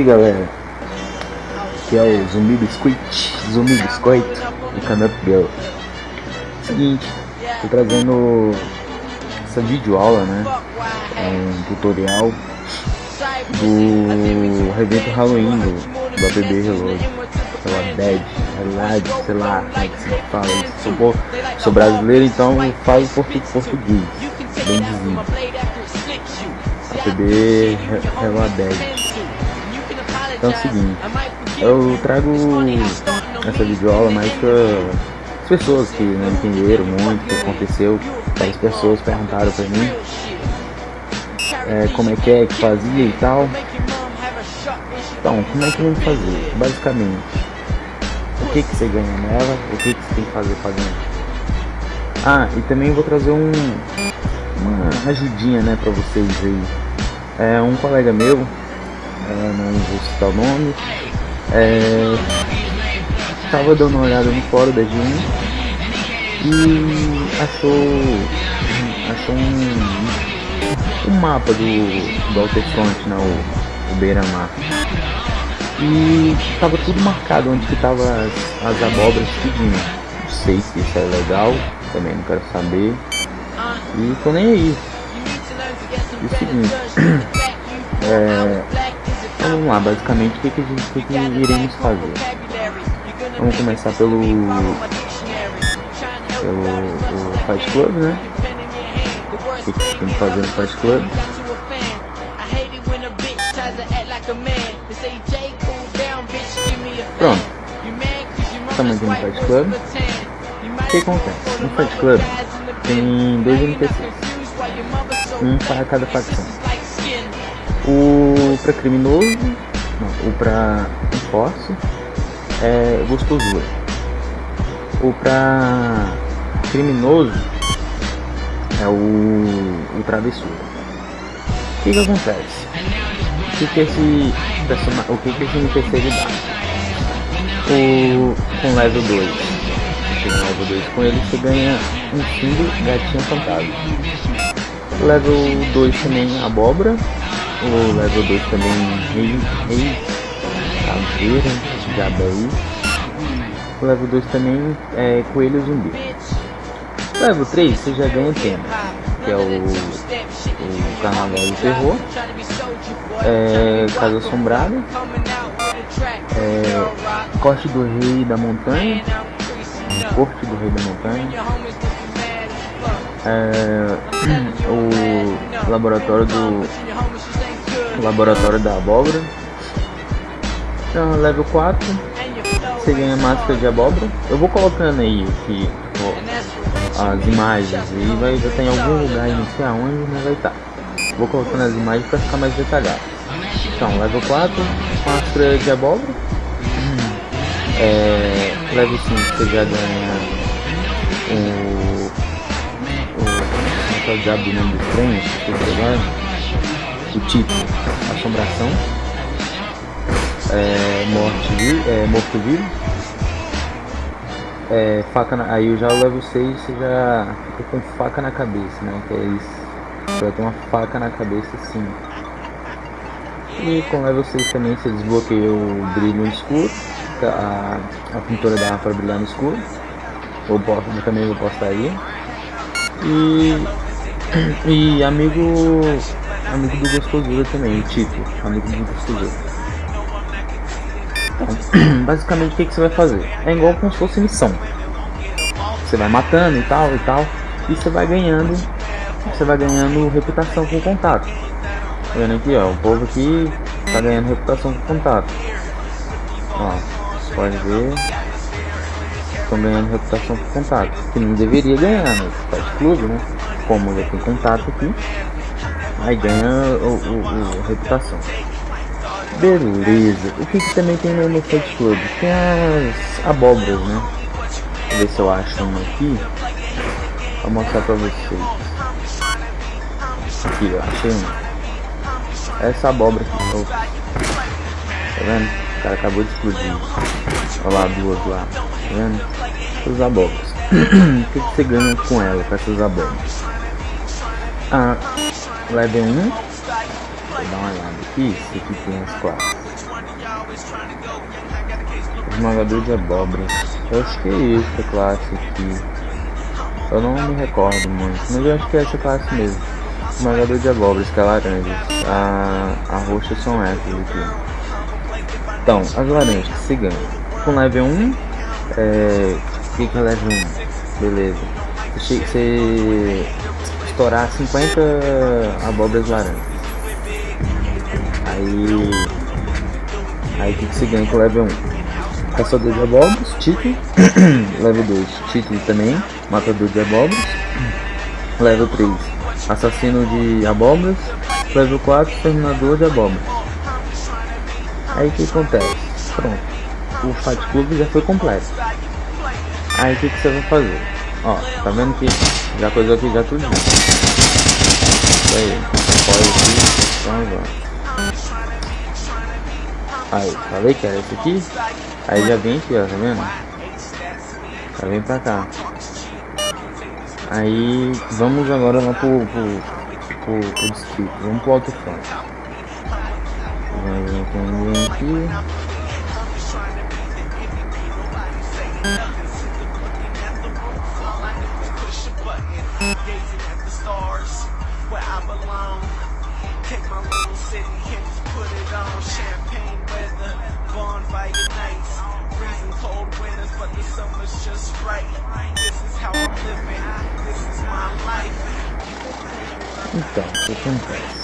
aí galera, que é o Zumbi Biscuit, Zumbi Biscoito do Canup Girl. Seguinte, tô trazendo essa videoaula, né? É um tutorial do evento Halloween do, do ABB Reload, pela Dead, realidade, sei lá como é que se fala isso. Sou, sou brasileiro, então falo português, bem dizido. ABB Reload então é o seguinte, eu trago essa videoaula mais para as pessoas que não entenderam muito o que aconteceu. As pessoas perguntaram para mim é, como é que é que fazia e tal. Então, como é que vamos fazer? Basicamente, o que, que você ganha nela, o que, que você tem que fazer fazendo. Ah, e também vou trazer um, uma ajudinha né, para vocês aí. É, um colega meu é, não vou citar o nome, é, estava dando uma olhada no fórum da G1 e achou, achou um, um mapa do, do Alterfront, né, o, o Beira-Mar. E estava tudo marcado onde que tava as, as abóboras tudinho. Não sei se isso é legal, também não quero saber. E tô nem aí. E o seguinte, é, então vamos lá, basicamente o que, que, que, que iremos fazer? Vamos começar pelo, pelo Fight Club, né? O que, que tem que fazer no Fight Club? Pronto. Estamos aqui no Fight Club. O que acontece? No Fight Club tem dois NPCs. Um para cada facção. O para criminoso, não, o para enforce é gostosura. O para criminoso é o, o travessura. O que que acontece? O que que esse, o que que esse NPC dá? O, com level 2. Chega no level 2 com ele, você ganha um símbolo gatinho fantasma. Level 2 também abóbora o level 2 também, rei, rei, caveira, jabaí. O level 2 também é coelho zumbi. O level 3 você já ganha tema, que é o, o carnaval do terror, é, casa assombrada, é, corte do rei da montanha, corte do rei da montanha, é, o laboratório do Laboratório da Abóbora. Então, level 4. Você ganha máscara de abóbora. Eu vou colocando aí as imagens e vai estar em algum lugar não sei aonde, mas vai estar. Vou colocando as imagens para ficar mais detalhado. Então, level 4, máscara de abóbora. É, level 5 você já ganha o. o. Como é que é o diabo do nome do trem? O tipo assombração, é, morte, é, morto-vivo, é, faca na, aí eu já levo 6 você já fica com faca na cabeça, né? Que é isso. Você vai ter uma faca na cabeça sim. E com level 6 também você desbloqueia o brilho no escuro, a, a pintura dá para brilhar no escuro. Eu, posso, eu também vou postar aí. E, e amigo amigo do Gostosura também, o Tito, amigo do Gostosura. Então, basicamente o que, que você vai fazer? É igual como se fosse missão. Você vai matando e tal e tal, e você vai ganhando, você vai ganhando reputação com o contato. Tá vendo aqui, ó, o povo aqui tá ganhando reputação com contato. Ó, pode ver, estão ganhando reputação com contato, que não deveria ganhar, né? Faz clube, né? Como já tem contato aqui, Aí ganha o, o, o reputação. Beleza. O que, que também tem no Fight Club? Tem as abóboras, né? Vou ver se eu acho uma aqui. Vou mostrar pra vocês. Aqui, ó. Achei uma. Essa abóbora aqui. Tá vendo? O cara acabou de explodir. Olha lá, duas lá. Tá vendo? Essas abóboras. o que, que você ganha com ela, com essas abóboras? Ah, level 1 vou dar uma olhada aqui se aqui tem as classes Esmagador de abóboras. Eu acho que é essa classe aqui. Eu não me recordo muito, mas eu acho que é essa classe mesmo. Esmagador de abóboras, que é laranja. A, a roxa são essas aqui. Então, as laranjas ganham. Com level 1, é, o que, que é level 1? Beleza. Você estourar 50 abóboras laranjas. Aí. Aí o que, se ganha com level 1? Caçador de abóboras, título. level 2, título também. Matador de abóboras. Level 3, assassino de abóboras. Level 4, terminador de abóboras. Aí o que acontece? Pronto. O Fight Club já foi completo. Aí o que, que você vai fazer? Ó, tá vendo que já coisou aqui já tudo. Aí. Pode aqui. Então agora. Aí, falei que era esse aqui. Aí já vem aqui, ó, tá vendo? Já vem pra cá. Aí vamos agora lá pro, pro, pro, pro distrito. Vamos pro alto front. Vem, vem, vem aqui. Então, o que acontece?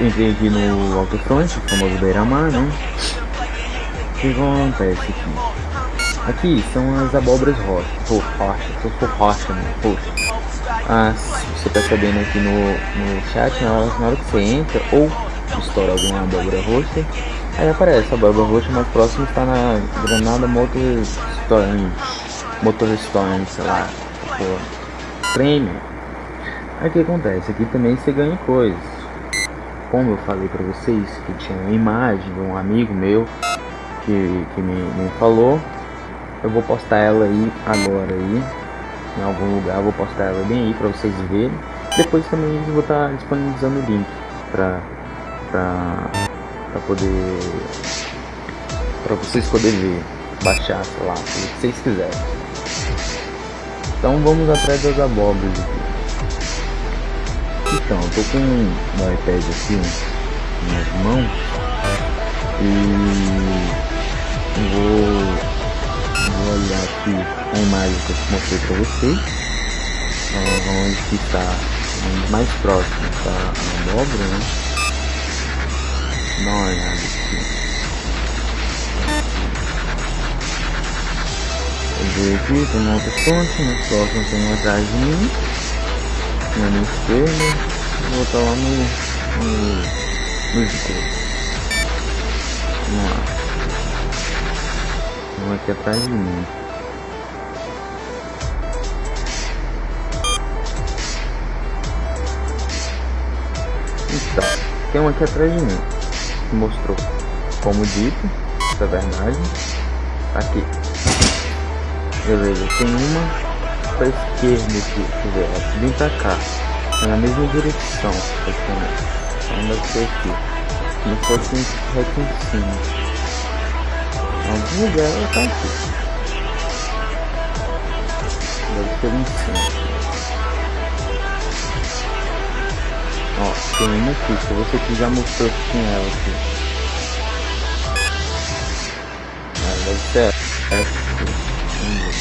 Entrei aqui no Alto Front, famoso Beira-Mar, né? O que acontece aqui? Aqui são as abóboras rocha, pô, rocha, tô por rocha, né? Ah, você tá sabendo aqui no, no chat, na hora, na hora que você entra ou estoura alguma abóbora roxa, aí aparece a abóbora roxa mais próxima está na Granada Motor Storm, Motor Storm, sei lá, pô, prêmio. Aí o que acontece? Aqui também você ganha coisas. Como eu falei pra vocês que tinha uma imagem de um amigo meu que, que me, me falou, eu vou postar ela aí agora aí em algum lugar, vou postar ela bem aí pra vocês verem. Depois também vou estar tá disponibilizando o link pra, pra, pra poder pra vocês poderem ver, baixar, sei lá, o que vocês quiserem. Então vamos atrás das abóboras aqui. Então, eu tô com um iPad aqui nas mãos e vou, vou olhar aqui a imagem que eu mostrei para vocês, onde que está mais próximo está a abóbora, né? Dá uma olhada aqui. Eu ver aqui, tem uma outra fonte, mais próximo tem uma atrás de mim na minha esquerda, vou botar lá no, no, no escuro. Vamos lá. Vamos aqui atrás de mim. Então, tem um aqui atrás de mim mostrou, como dito, essa é verdade. Aqui. Beleza, tem uma para esquerda aqui, quer dizer, ela vem pra cá, é na mesma direção, praticamente. Então deve ser aqui, se fosse reto em cima. Em algum lugar ela tá aqui. Deve ser em cima. Tem uma aqui, se você aqui já mostrou que tinha ela aqui. Ah, deve ser essa aqui. Vamos ver.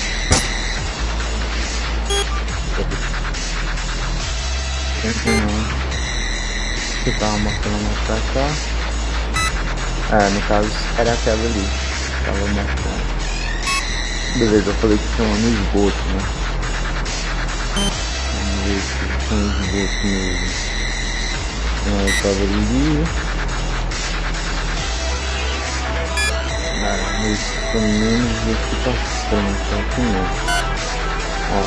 Continuando. Que tava mostrando mais pra cá. É, no caso era aquela ali. Tava mostrando. Beleza, eu falei que tinha uma no esgoto, né? Vamos ver se tem esgoto mesmo. Aí tava ali. Ah, mas pelo menos aqui pra frente, aqui mesmo. Ó,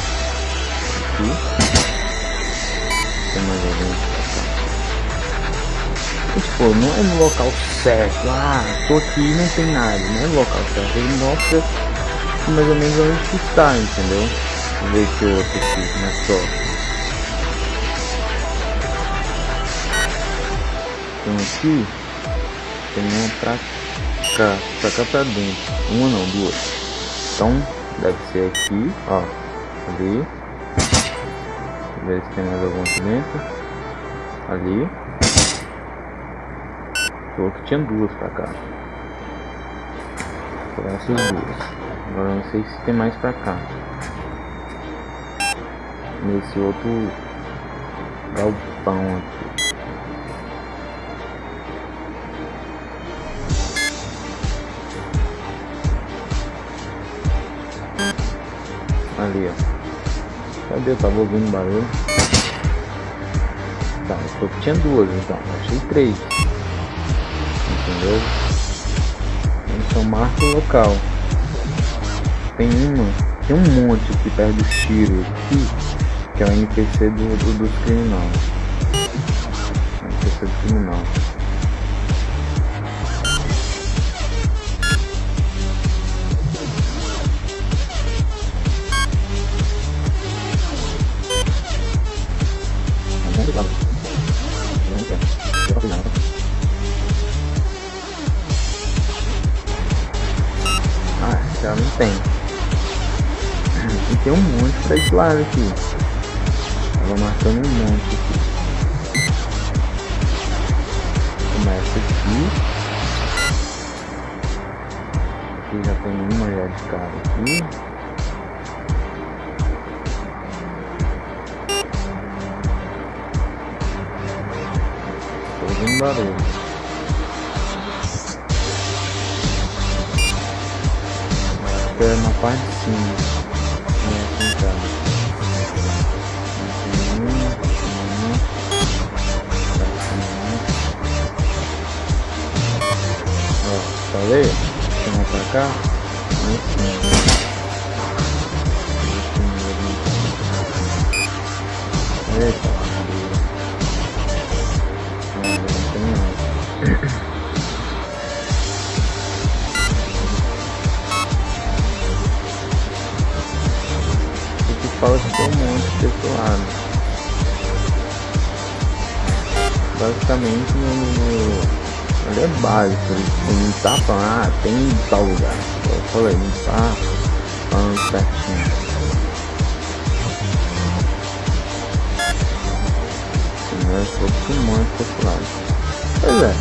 aqui tem mais alguém e, tipo, não é no local certo, ah, tô aqui e não tem nada, não é no local certo, ele mostra mais ou menos onde está, entendeu? Vou ver que outro aqui, mais próximo. Tem aqui, tem uma pra cá, pra cá pra dentro. Uma não, duas. Então, deve ser aqui, ó. Ali. Ver se tem mais algum aqui dentro. Ali. Falou que tinha duas pra cá. Foram essas duas. Agora não sei se tem mais pra cá. Nesse outro galpão aqui. Ali, ó. Cadê? Eu tava ouvindo barulho. Tá, eu tinha duas então. Achei três. Entendeu? Então marca o local. Tem uma. Tem um monte aqui perto do tiro aqui. Que é o NPC do, do, dos criminosos. NPC do criminal. Esse lado aqui. Tava marcando um monte aqui. Começa aqui. Aqui já tem uma já de cara aqui. Tô ouvindo barulho. na parte de cima. Ó, falei? Chamar pra cá. Eita, fala que tem um monte desse lado. Basicamente no, no, ele é básico, não tá falando, ah, tem tal lugar. Eu falei, não tá falando certinho. Né, um monte desse lado. Pois é,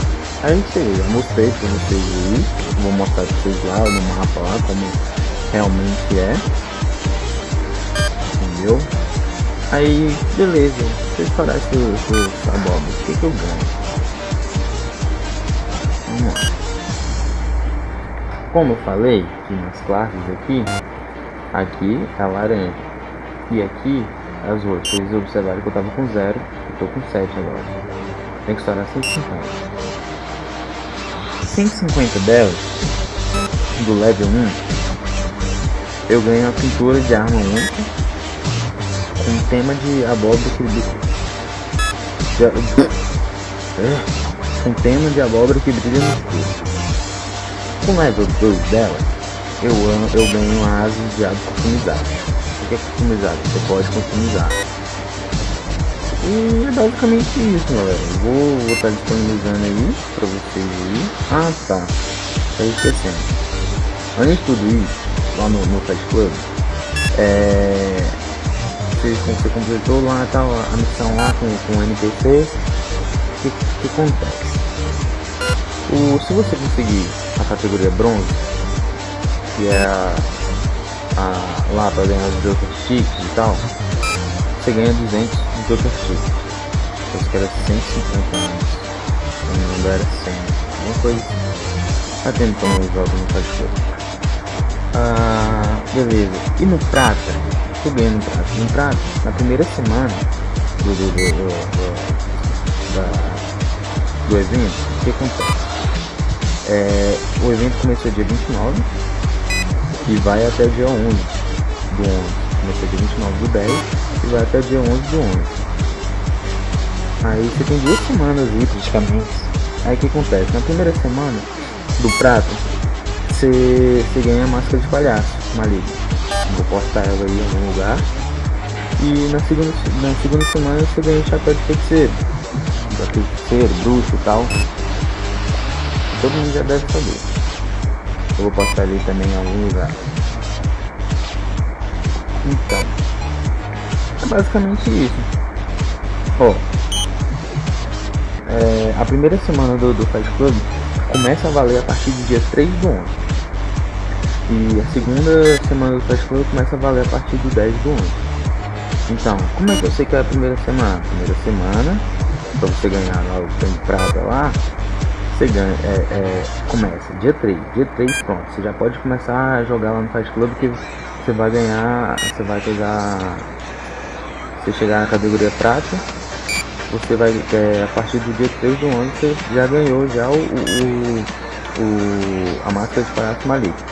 aí cheguei, eu mostrei pra vocês aí, vou mostrar pra vocês lá no mapa lá como realmente é entendeu? Aí, beleza, se eu estourar esse, esse o que, que eu ganho? Lá. Como eu falei, que nas classes aqui, aqui é laranja. E aqui é azul. Vocês observaram que eu tava com zero, eu tô com 7 agora. Tem que estourar 150. 150 delas, do level 1, eu ganho a pintura de arma única um tema de abóbora. Um tema de abóbora que brilha no escuro. Com o level 2 dela, eu, eu ganho asas de asa customizado. O que é customizado? Você pode customizar. E é basicamente isso, galera. Vou estar tá disponibilizando aí pra vocês aí. Ah, tá. Tá esquecendo. Além de tudo isso, lá no, no Fast Club, é, você, você completou lá tal, a missão lá com, com o NPC, o que, que acontece? O, se você conseguir a categoria bronze, que é a, a lá para ganhar os Joker Sticks e tal, você ganha 200 Joker Sticks. Acho que era 150 anos. Não lembro, era 100. Uma coisa. Tá como eu jogo no Fast Ah, beleza. E no prata, muito bem no prato. No prato, na primeira semana do, do, do, do, da, do evento, o que acontece? É, o evento começou dia 29 e vai até dia 11 do 11. Começou dia 29 do 10 e vai até dia 11 do 11. Aí você tem duas semanas aí praticamente. Aí o que acontece? Na primeira semana do prato, você, você ganha máscara de palhaço maligno. Vou postar ela aí em algum lugar. E na segunda, na segunda semana você ganha o chapéu de feiticeiro. Da feiticeiro, bruxo e tal. Todo mundo já deve saber. Eu vou postar ali também em algum lugar. Então, é basicamente isso. Ó, é, a primeira semana do, do Fight Club começa a valer a partir do dia 3 do 11. E a segunda semana do Fight Club começa a valer a partir do 10 do 11. Então, como é que eu sei que é a primeira semana? Primeira semana, pra você ganhar lá o prêmio prata lá, você ganha, é, é, começa. Dia 3, dia 3 pronto, você já pode começar a jogar lá no Fight Club que você vai ganhar, você vai pegar, você chegar na categoria prata, você vai, é, a partir do dia 3 do ano, você já ganhou já o, o, o a máscara de palhaço Malik.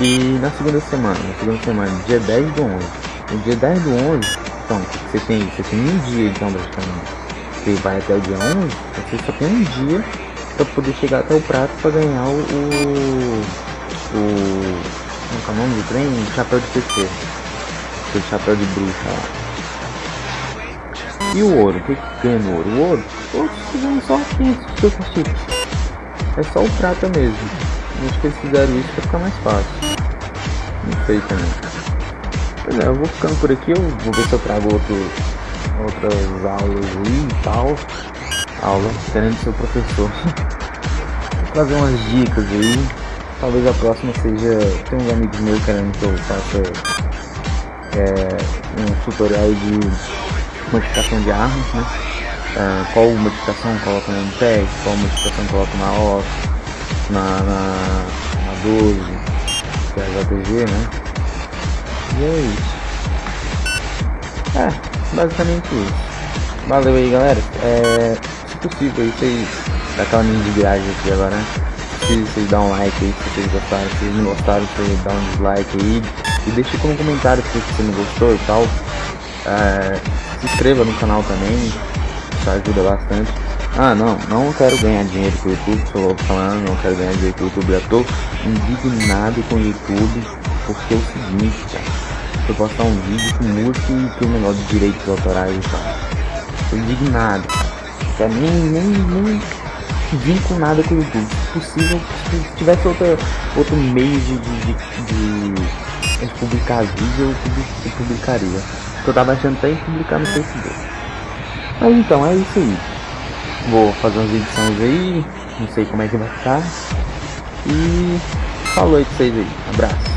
E na segunda semana, na segunda semana, dia 10 do 11, no dia 10 do 11, então, você tem, você tem um dia então praticamente, você vai até o dia 11, você só tem um dia para poder chegar até o prato para ganhar o, o, o como é o nome do trem? O chapéu de PC. Aquele chapéu de bruxa lá. E o ouro? O que, ganha no ouro? O ouro? O ouro só 500 super chips. É só o prata mesmo. Acho que eles fizeram isso para ficar mais fácil. Não sei também. Pois é, eu vou ficando por aqui. Eu vou ver se eu trago outro, outras aulas e tal. Aula, querendo ser o professor. vou trazer umas dicas aí Talvez a próxima seja. Tem uns amigos meus querendo que eu faça é, um tutorial de modificação de armas, né? É, qual modificação coloca no MPEG, qual modificação coloca na OS, na, na, na 12, que é a JTG, né? E é isso. É, basicamente isso. Valeu aí galera. É, possível aí vocês dá aquela mini de viagem aqui agora, né? se vocês dão um like aí, se vocês gostaram, se vocês não gostaram, vocês dão um dislike aí. E deixe como comentário se você não gostou e tal. É, se inscreva no canal também, isso ajuda bastante. Ah não, não quero ganhar dinheiro com o YouTube, louco falando, não quero ganhar dinheiro com o YouTube, eu tô indignado com o YouTube, porque é o seguinte, cara, eu postar um vídeo com música e tem um negócio de direitos autorais e tal. Tô indignado, Pra mim nem, nem vinculada com o YouTube. Se possível, se tivesse outra, outro meio de, de, de, de publicar vídeo, eu publicaria. Eu tava achando até em publicar no Facebook. Mas então, é isso aí. Vou fazer umas edições aí, não sei como é que vai ficar. E falou aí pra vocês aí. Abraço.